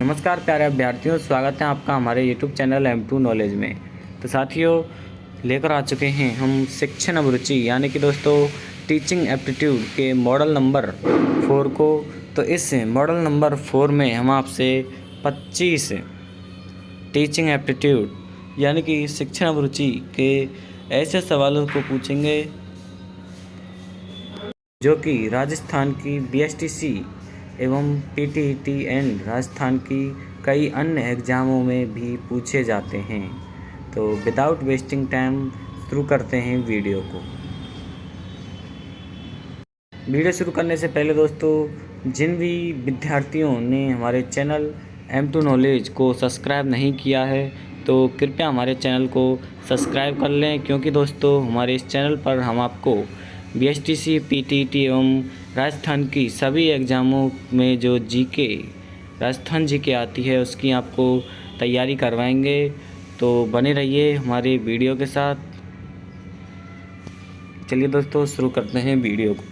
नमस्कार प्यारे अभ्यर्थियों, स्वागत है आपका हमारे YouTube channel M two knowledge में। तो साथियों, लेकर आ चुके हैं हम शिक्षण अभिरुचि यानी कि दोस्तों टीचिंग एप्टीट्यूड के मॉडल नंबर फोर को। तो इस मॉडल नंबर फोर में हम आपसे 25 टीचिंग एप्टीट्यूड यानी कि शिक्षण अभिरुचि के ऐसे सवालों को पूछेंगे, जो कि राजस्थान की बीएसटीसी एवं पीटीईटी एंड राजस्थान की कई अन्य एग्ज़ामों में भी पूछे जाते हैं। तो विदाउट वेस्टिंग टाइम शुरू करते हैं वीडियो को। वीडियो शुरू करने से पहले दोस्तों, जिन भी विद्यार्थियों ने हमारे चैनल एम टू नॉलेज को सब्सक्राइब नहीं किया है तो कृपया हमारे चैनल को सब्सक्राइब कर लें, क्योंकि दोस्तों, हमारे इस चैनल पर हम आपको B S T C P T T एवं राजस्थान की सभी एग्ज़ामों में जो जीके, राजस्थान जी के आती है, उसकी आपको तैयारी करवाएँगे। तो बने रहिए हमारे वीडियो के साथ। चलिए दोस्तों, शुरू करते हैं वीडियो को।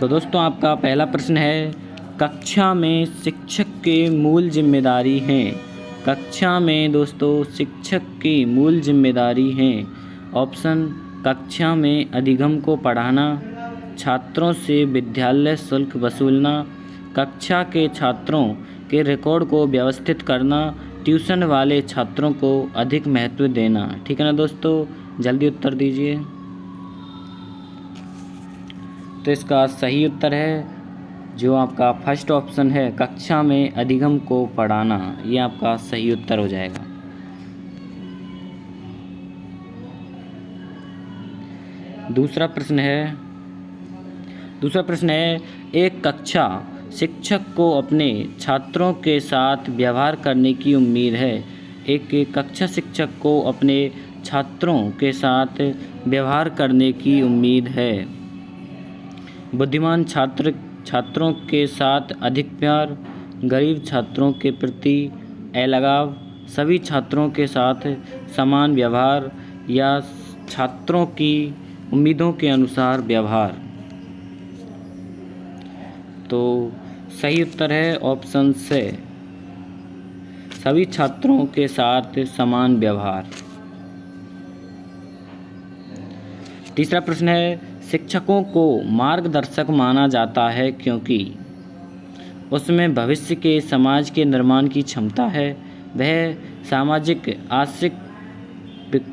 तो दोस्तों, आपका पहला प्रश्न है, कक्षा में शिक्षक के मूल ज़िम्मेदारी हैं। कक्षा में दोस्तों, शिक्षक की मूल ज़िम्मेदारी हैं। ऑप्शन कक्षा में अधिगम को पढ़ाना, छात्रों से विद्यालय शुल्क वसूलना, कक्षा के छात्रों के रिकॉर्ड को व्यवस्थित करना ट्यूशन वाले छात्रों को अधिक महत्व देना। ठीक है ना दोस्तों? जल्दी उत्तर दीजिए। तो इसका सही उत्तर है, जो आपका फ़र्स्ट ऑप्शन है, कक्षा में अधिगम को पढ़ाना। ये आपका सही उत्तर हो जाएगा। दूसरा प्रश्न है, दूसरा प्रश्न है, एक कक्षा शिक्षक को अपने छात्रों के साथ व्यवहार करने की उम्मीद है। एक कक्षा शिक्षक को अपने छात्रों के साथ व्यवहार करने की उम्मीद है। बुद्धिमान छात्र, छात्रों के साथ अधिक प्यार, गरीब छात्रों के प्रति अलगाव, सभी छात्रों के साथ समान व्यवहार या छात्रों की उम्मीदों के अनुसार व्यवहार। तो सही उत्तर है ऑप्शन से सभी छात्रों के साथ समान व्यवहार। तीसरा प्रश्न है, शिक्षकों को मार्गदर्शक माना जाता है क्योंकि उसमें भविष्य के समाज के निर्माण की क्षमता है। वह सामाजिक, आर्थिक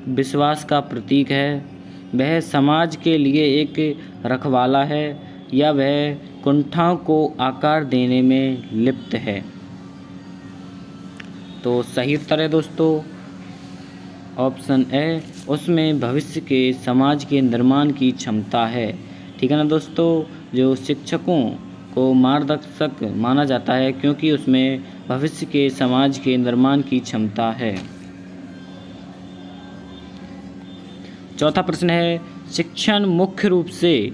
विश्वास का प्रतीक है। वह समाज के लिए एक रखवाला है या वह कुंठाओं को आकार देने में लिप्त है। तो सही उत्तर है दोस्तों। ऑप्शन ए, उसमें भविष्य के समाज के निर्माण की क्षमता है। ठीक है ना दोस्तों? जो शिक्षकों को मार्गदर्शक माना जाता है क्योंकि उसमें भविष्य के समाज के निर्माण की क्षमता है। चौथा प्रश्न है, शिक्षण मुख्य रूप से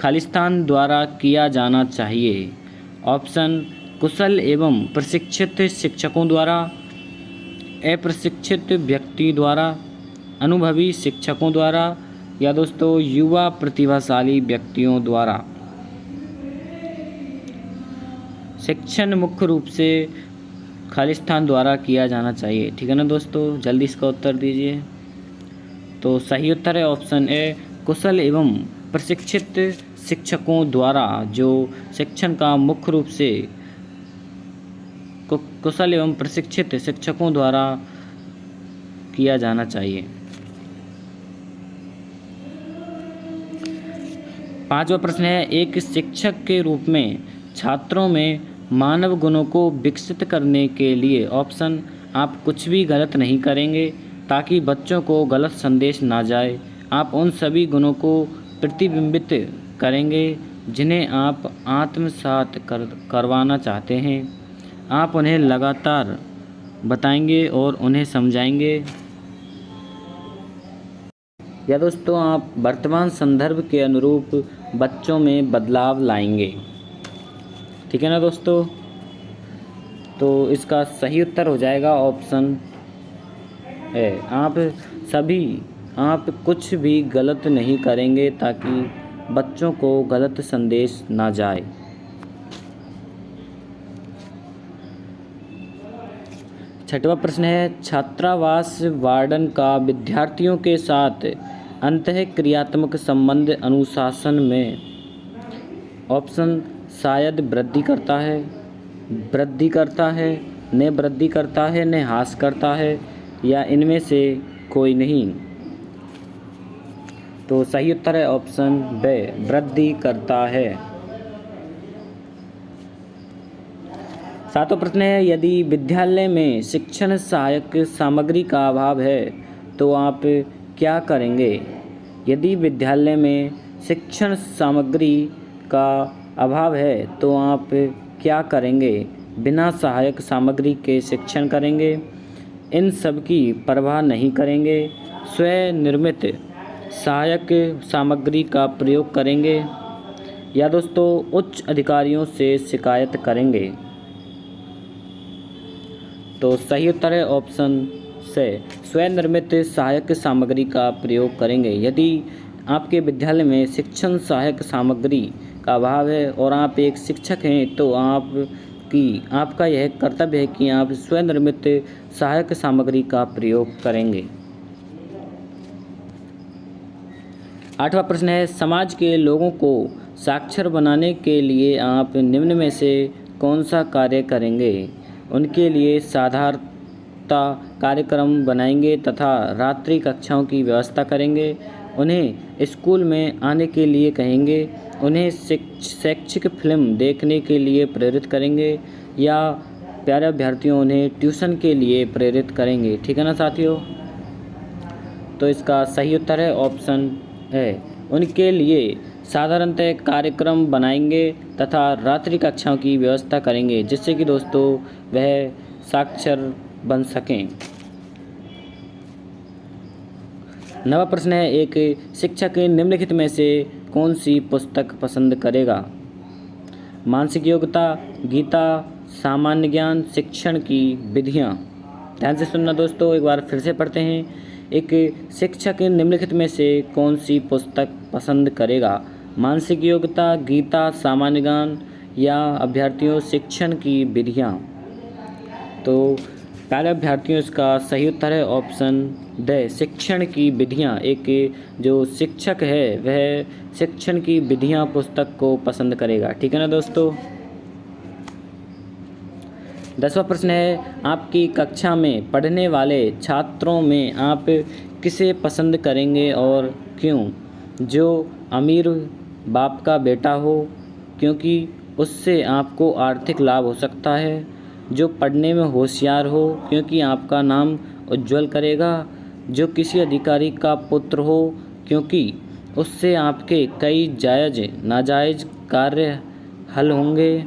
खालिस्तान द्वारा किया जाना चाहिए। ऑप्शन, कुशल एवं प्रशिक्षित शिक्षकों द्वारा, अप्रशिक्षित व्यक्ति द्वारा, अनुभवी शिक्षकों द्वारा, या दोस्तों, युवा प्रतिभाशाली व्यक्तियों द्वारा। शिक्षण मुख्य रूप से खालिस्तान द्वारा किया जाना चाहिए। ठीक है ना दोस्तों? जल्दी इसका उत्तर दीजिए। तो सही उत्तर है ऑप्शन ए, कुशल एवं प्रशिक्षित शिक्षकों द्वारा, जो शिक्षण का मुख्य रूप से कुशल एवं प्रशिक्षित शिक्षकों द्वारा किया जाना चाहिए। पांचवा प्रश्न है, एक शिक्षक के रूप में छात्रों में मानव गुणों को विकसित करने के लिए ऑप्शन, आप कुछ भी गलत नहीं करेंगे। ताकि बच्चों को गलत संदेश ना जाए। आप उन सभी गुणों को प्रतिबिंबित करेंगे, जिन्हें आप आत्मसात कर, करवाना चाहते हैं। आप उन्हें लगातार बताएँगे और उन्हें समझाएँगे। या दोस्तों, आप वर्तमान संदर्भ के अनुरूप बच्चों में बदलाव लाएँगे। ठीक है ना दोस्तों? तो इसका सही उत्तर हो जाएगा ऑप्शन है। आप सभी, आप कुछ भी गलत नहीं करेंगे ताकि बच्चों को गलत संदेश ना जाए। छठवा प्रश्न है, छात्रावास वार्डन का विद्यार्थियों के साथ अंत क्रियात्मक संबंध अनुशासन में ऑप्शन शायद वृद्धि करता है। वृद्धि करता है, ने वृद्धि करता है, ने हास करता है। या इनमें से कोई नहीं। तो सही उत्तर है ऑप्शन ब, वृद्धि करता है। सातों प्रश्न है, यदि विद्यालय में शिक्षण सहायक सामग्री का अभाव है तो आप क्या करेंगे? यदि विद्यालय में शिक्षण सामग्री का अभाव है तो आप क्या करेंगे? बिना सहायक सामग्री के शिक्षण करेंगे। इन सब की परवाह नहीं करेंगे। स्वनिर्मित सहायक सामग्री का प्रयोग करेंगे। या दोस्तों, उच्च अधिकारियों से शिकायत करेंगे। तो सही उत्तर है ऑप्शन से, स्वनिर्मित सहायक सामग्री का प्रयोग करेंगे। यदि आपके विद्यालय में शिक्षण सहायक सामग्री का अभाव है और आप एक शिक्षक हैं तो आप की आपका यह कर्तव्य है कि आप स्वनिर्मित सहायक सामग्री का प्रयोग करेंगे। आठवां प्रश्न है, समाज के लोगों को साक्षर बनाने के लिए आप निम्न में से कौन सा कार्य करेंगे? उनके लिए साधारणता कार्यक्रम बनाएँगे तथा रात्रि कक्षाओं की व्यवस्था करेंगे। उन्हें स्कूल में आने के लिए कहेंगे, उन्हें शैक्षिक फ़िल्म देखने के लिए प्रेरित करेंगे या प्यारे अभ्यर्थियों उन्हें ट्यूशन के लिए प्रेरित करेंगे। ठीक है ना साथियों? तो इसका सही उत्तर है, ऑप्शन है उनके लिए साधारणतः कार्यक्रम बनाएँगे तथा रात्रि कक्षाओं की व्यवस्था करेंगे, जिससे कि दोस्तों वह साक्षर बन सकें। नवा प्रश्न है, एक शिक्षक निम्नलिखित में से कौन सी पुस्तक पसंद करेगा? मानसिक योग्यता, गीता, सामान्य ज्ञान, शिक्षण की विधियाँ। ध्यान से सुनना दोस्तों, एक बार फिर से पढ़ते हैं। एक शिक्षक निम्नलिखित में से कौन सी पुस्तक पसंद करेगा? मानसिक योग्यता, गीता, सामान्य ज्ञान या अभ्यर्थियों शिक्षण की विधियाँ। तो पहले अभ्यर्थियों इसका सही उत्तर है ऑप्शन द। शिक्षण की विधियाँ। एक जो शिक्षक है, वह शिक्षण की विधियाँ पुस्तक को पसंद करेगा। ठीक है ना दोस्तों? दसवां प्रश्न है, आपकी कक्षा में पढ़ने वाले छात्रों में आप किसे पसंद करेंगे और क्यों? जो अमीर बाप का बेटा हो, क्योंकि उससे आपको आर्थिक लाभ हो सकता है। जो पढ़ने में होशियार हो, क्योंकि आपका नाम उज्जवल करेगा। जो किसी अधिकारी का पुत्र हो, क्योंकि उससे आपके कई जायज़, नाजायज़ कार्य हल होंगे।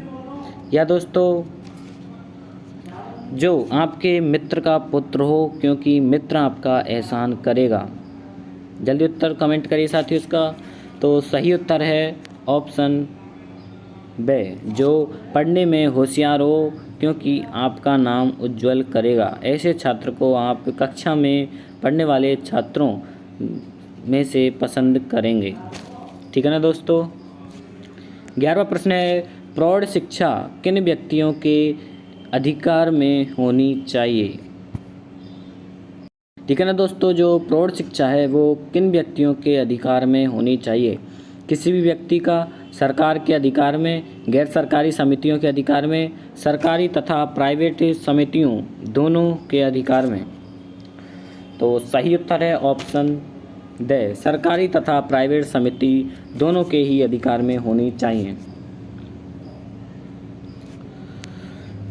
या दोस्तों, जो आपके मित्र का पुत्र हो, क्योंकि मित्र आपका एहसान करेगा। जल्दी उत्तर कमेंट करिए साथियों इसका। तो सही उत्तर है ऑप्शन बे, जो पढ़ने में होशियार हो, क्योंकि आपका नाम उज्जवल करेगा। ऐसे छात्र को आप कक्षा में पढ़ने वाले छात्रों में से पसंद करेंगे। ठीक है ना दोस्तों? ग्यारहवा प्रश्न है, प्रौढ़ शिक्षा किन व्यक्तियों के अधिकार में होनी चाहिए? ठीक है ना दोस्तों, जो प्रौढ़ शिक्षा है, वो किन व्यक्तियों के अधिकार में होनी चाहिए? किसी भी व्यक्ति का सरकार के अधिकार में, गैर सरकारी समितियों के अधिकार में, सरकारी तथा प्राइवेट समितियों दोनों के अधिकार में। तो सही उत्तर है ऑप्शन द। सरकारी तथा प्राइवेट समिति दोनों के ही अधिकार में होनी चाहिए।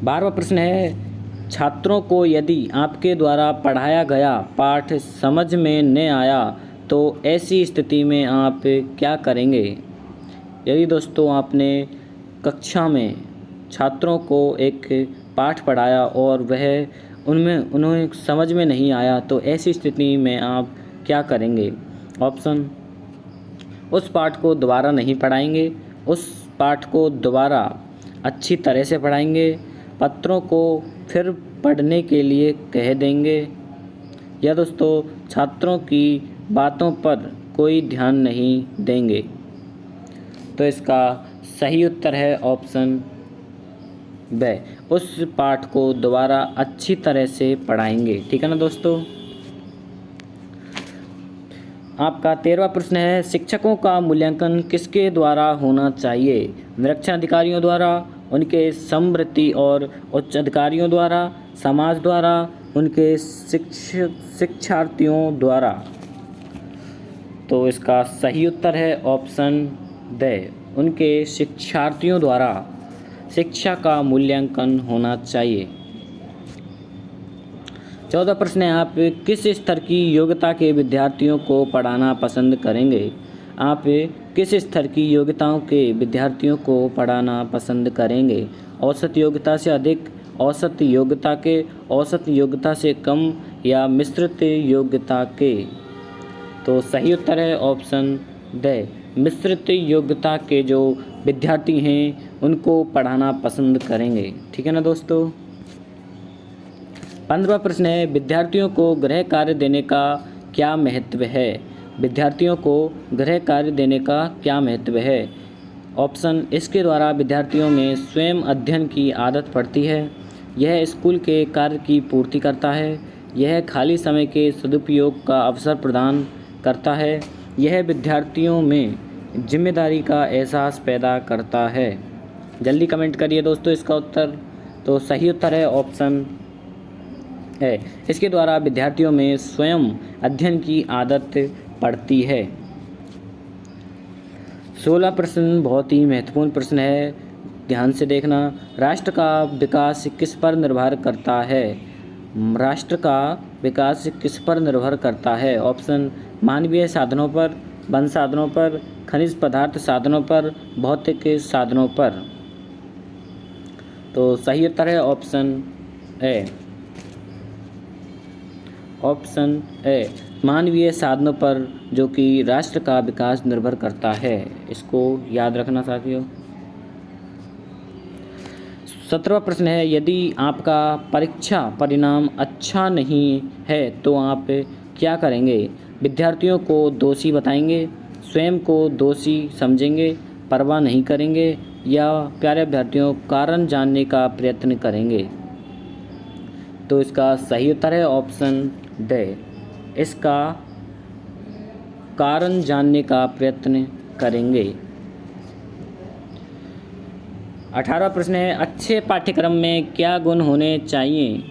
बारहवा प्रश्न है, छात्रों को यदि आपके द्वारा पढ़ाया गया पाठ समझ में न आया तो ऐसी स्थिति में आप क्या करेंगे? यदि दोस्तों आपने कक्षा में छात्रों को एक पाठ पढ़ाया और वह उनमें, उन्हें समझ में नहीं आया तो ऐसी स्थिति में आप क्या करेंगे? ऑप्शन, उस पाठ को दोबारा नहीं पढ़ाएँगे। उस पाठ को दोबारा अच्छी तरह से पढ़ाएँगे। पत्रों को फिर पढ़ने के लिए कह देंगे। या दोस्तों, छात्रों की बातों पर कोई ध्यान नहीं देंगे। तो इसका सही उत्तर है ऑप्शन ब। उस पाठ को दोबारा अच्छी तरह से पढ़ाएँगे। ठीक है ना दोस्तों? आपका तेरहवा प्रश्न है, शिक्षकों का मूल्यांकन किसके द्वारा होना चाहिए? निरीक्षण अधिकारियों द्वारा, उनके समृद्धि और उच्च अधिकारियों द्वारा, समाज द्वारा, उनके शिक्षक शिक्षार्थियों द्वारा? तो इसका सही उत्तर है ऑप्शन द। उनके शिक्षार्थियों द्वारा शिक्षा का मूल्यांकन होना चाहिए। चौदह प्रश्न है, आप किस स्तर की योग्यता के विद्यार्थियों को पढ़ाना पसंद करेंगे? आप किस स्तर की योग्यताओं के विद्यार्थियों को पढ़ाना पसंद करेंगे? औसत योग्यता से अधिक, औसत योग्यता के, औसत योग्यता से कम या मिश्रित योग्यता के? तो सही उत्तर है, ऑप्शन द। मिश्रित योग्यता के जो विद्यार्थी हैं, उनको पढ़ाना पसंद करेंगे। ठीक है ना दोस्तों? पंद्रवा प्रश्न है, विद्यार्थियों को गृह कार्य देने का क्या महत्व है? विद्यार्थियों को गृह कार्य देने का क्या महत्व है? ऑप्शन, इसके द्वारा विद्यार्थियों में स्वयं अध्ययन की आदत पड़ती है। यह स्कूल के कार्य की पूर्ति करता है। यह खाली समय के सदुपयोग का अवसर प्रदान करता है। यह विद्यार्थियों में ज़िम्मेदारी का एहसास पैदा करता है। जल्दी कमेंट करिए दोस्तों इसका उत्तर। तो सही उत्तर है, ऑप्शन है इसके द्वारा विद्यार्थियों में स्वयं अध्ययन की आदत पड़ती है। सोलह प्रश्न बहुत ही महत्वपूर्ण प्रश्न है। ध्यान से देखना, राष्ट्र का विकास किस पर निर्भर करता है? राष्ट्र का विकास किस पर निर्भर करता है? ऑप्शन, मानवीय साधनों पर, वन साधनों पर खनिज पदार्थ साधनों पर, भौतिक साधनों पर। तो सही उत्तर है ऑप्शन ए। ऑप्शन ए, मानवीय साधनों पर, जो कि राष्ट्र का विकास निर्भर करता है। इसको याद रखना साथियों। सत्रहवा प्रश्न है, यदि आपका परीक्षा परिणाम अच्छा नहीं है तो आप क्या करेंगे? विद्यार्थियों को दोषी बताएँगे? स्वयं को दोषी समझेंगे, परवाह नहीं करेंगे या प्यारे अभ्यर्थियों, कारण जानने का प्रयत्न करेंगे। तो इसका सही उत्तर है ऑप्शन ड। इसका कारण जानने का प्रयत्न करेंगे। अठारह प्रश्न है, अच्छे पाठ्यक्रम में क्या गुण होने चाहिए?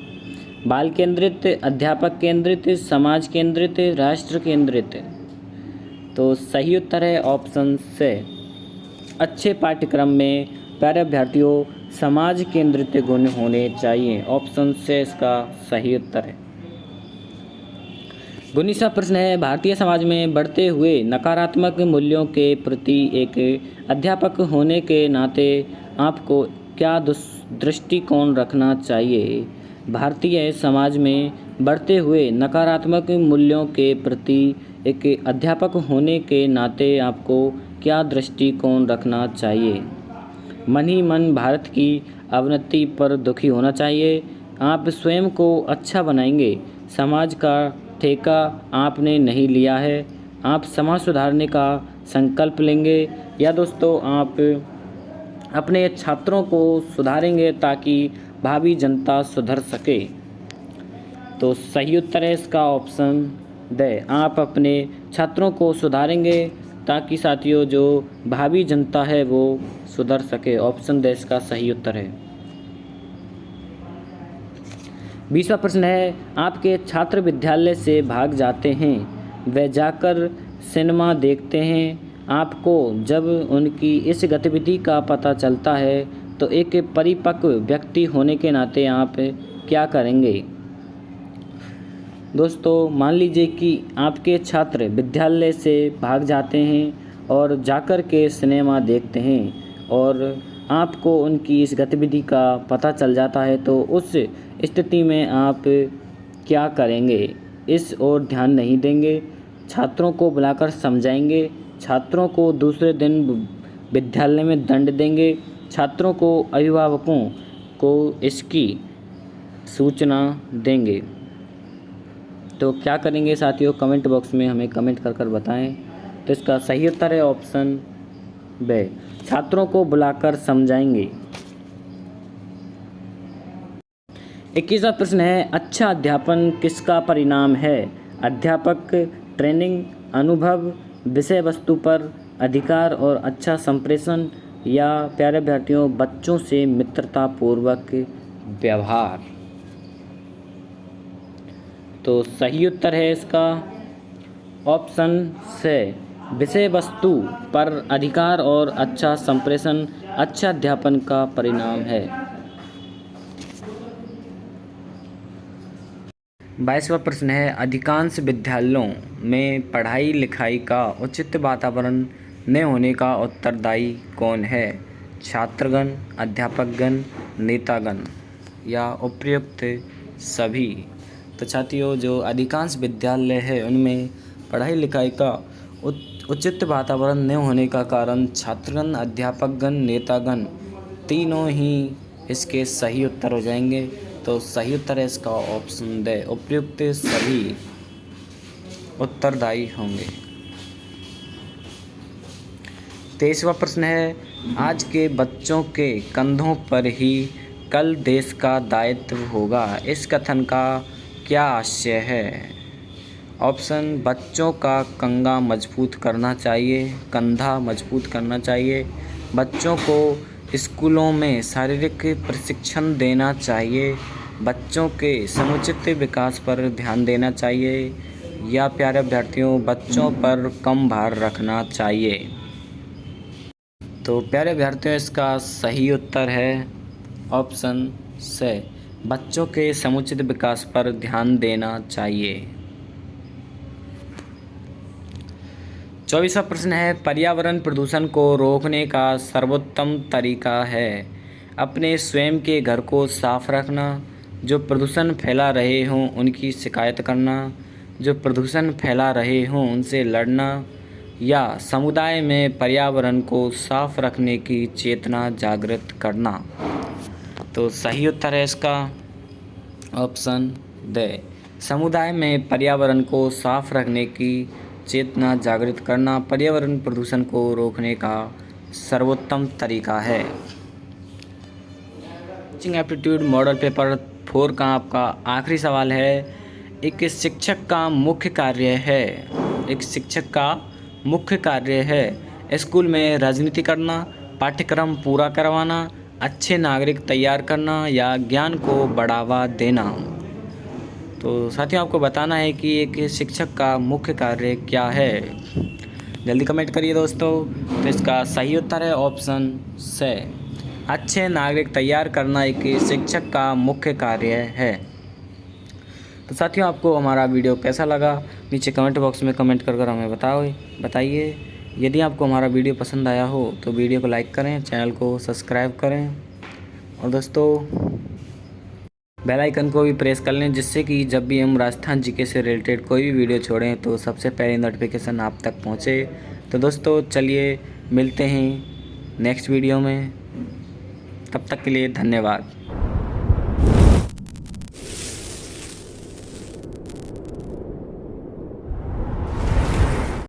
बाल केंद्रित, अध्यापक केंद्रित, समाज केंद्रित, राष्ट्र केंद्रित। तो सही उत्तर है ऑप्शन से अच्छे पाठ्यक्रम में प्यारे अभ्यर्थियों, समाज केंद्रित गुण होने चाहिए। ऑप्शन से इसका सही उत्तर है। उन्नीसवा प्रश्न है, भारतीय समाज में बढ़ते हुए नकारात्मक मूल्यों के प्रति एक अध्यापक होने के नाते आपको क्या दृष्टिकोण रखना चाहिए? भारतीय समाज में बढ़ते हुए नकारात्मक मूल्यों के प्रति एक अध्यापक होने के नाते आपको क्या दृष्टिकोण रखना चाहिए? मन ही मन भारत की अवनति पर दुखी होना चाहिए। आप स्वयं को अच्छा बनाएँगे। समाज का ठेका आपने नहीं लिया है। आप समाज सुधारने का संकल्प लेंगे। या दोस्तों, आप अपने छात्रों को सुधारेंगे ताकि भावी जनता सुधर सके। तो सही उत्तर है इसका ऑप्शन द। आप अपने छात्रों को सुधारेंगे ताकि साथियों, जो भावी जनता है, वो सुधर सके। ऑप्शन द, इसका सही उत्तर है। बीसवा प्रश्न है, आपके छात्र विद्यालय से भाग जाते हैं, वे जाकर सिनेमा देखते हैं। आपको जब उनकी इस गतिविधि का पता चलता है तो एक परिपक्व व्यक्ति होने के नाते आप क्या करेंगे? दोस्तों, मान लीजिए कि आपके छात्र विद्यालय से भाग जाते हैं और जाकर के सिनेमा देखते हैं और आपको उनकी इस गतिविधि का पता चल जाता है तो उस स्थिति में आप क्या करेंगे? इस ओर ध्यान नहीं देंगे। छात्रों को बुलाकर समझाएँगे। छात्रों को दूसरे दिन विद्यालय में दंड देंगे। छात्रों को अभिभावकों को इसकी सूचना देंगे। तो क्या करेंगे साथियों? कमेंट बॉक्स में हमें कमेंट कर कर बताएँ। तो इसका सही उत्तर है ऑप्शन ब। छात्रों को बुलाकर समझाएँगे। इक्कीसवा प्रश्न है अच्छा अध्यापन किसका परिणाम है? अध्यापक, ट्रेनिंग, अनुभव, विषय वस्तु पर अधिकार और अच्छा संप्रेषण या प्यारे अभ्यर्थियों, बच्चों से मित्रतापूर्वक व्यवहार। तो सही उत्तर है इसका ऑप्शन से। विषय वस्तु पर अधिकार और अच्छा संप्रेषण अच्छा अध्यापन का परिणाम है। बाईसवा प्रश्न है, अधिकांश विद्यालयों में पढ़ाई लिखाई का उचित वातावरण न होने का उत्तरदायी कौन है? छात्रगण, अध्यापकगण, नेतागण या उपयुक्त सभी? छात्रियों जो अधिकांश विद्यालय है, उनमें पढ़ाई लिखाई का उचित वातावरण न होने का कारण छात्रगण, अध्यापकगण, नेतागण तीनों ही इसके सही उत्तर हो जाएँगे। तो सही उत्तर है इसका ऑप्शन दे उपयुक्त सभी उत्तरदायी होंगे। तेईसवा प्रश्न है, आज के बच्चों के कंधों पर ही कल देश का दायित्व होगा। इस कथन का क्या आशय है? ऑप्शन, बच्चों का कंगा मज़बूत करना चाहिए, कंधा मज़बूत करना चाहिए। बच्चों को स्कूलों में शारीरिक प्रशिक्षण देना चाहिए। बच्चों के समुचित विकास पर ध्यान देना चाहिए। या प्यारे अभ्यर्थियों, बच्चों पर कम भार रखना चाहिए। तो प्यारे अभ्यर्थियों, इसका सही उत्तर है ऑप्शन से। बच्चों के समुचित विकास पर ध्यान देना चाहिए। चौबीसवा प्रश्न है, पर्यावरण प्रदूषण को रोकने का सर्वोत्तम तरीका है। अपने स्वयं के घर को साफ़ रखना, जो प्रदूषण फैला रहे हों उनकी शिकायत करना, जो प्रदूषण फैला रहे हों उनसे लड़ना, या समुदाय में पर्यावरण को साफ़ रखने की चेतना जागृत करना। तो सही उत्तर है इसका ऑप्शन द समुदाय में पर्यावरण को साफ़ रखने की चेतना जागृत करना पर्यावरण प्रदूषण को रोकने का सर्वोत्तम तरीका है। Teaching aptitude model paper four का आपका आखिरी सवाल है, एक शिक्षक का मुख्य कार्य है। एक शिक्षक का मुख्य कार्य है, स्कूल में राजनीति करना, पाठ्यक्रम पूरा करवाना अच्छे नागरिक तैयार करना या ज्ञान को बढ़ावा देना। तो साथियों, आपको बताना है कि एक शिक्षक का मुख्य कार्य क्या है? जल्दी कमेंट करिए दोस्तों। तो इसका सही उत्तर है ऑप्शन से अच्छे नागरिक तैयार करना एक शिक्षक का मुख्य कार्य है। तो साथियों, आपको हमारा वीडियो कैसा लगा? नीचे कमेंट बॉक्स में कमेंट कर कर हमें बताओ, बताइए। यदि आपको हमारा वीडियो पसंद आया हो तो वीडियो को लाइक करें, चैनल को सब्सक्राइब करें। और दोस्तों, बेल आइकन को भी प्रेस कर लें, जिससे कि जब भी हम राजस्थान जीके से रिलेटेड कोई भी वीडियो छोड़ें तो सबसे पहले नोटिफिकेशन आप तक पहुँचे। तो दोस्तों, चलिए मिलते हैं नेक्स्ट वीडियो में। तब तक के लिए धन्यवाद।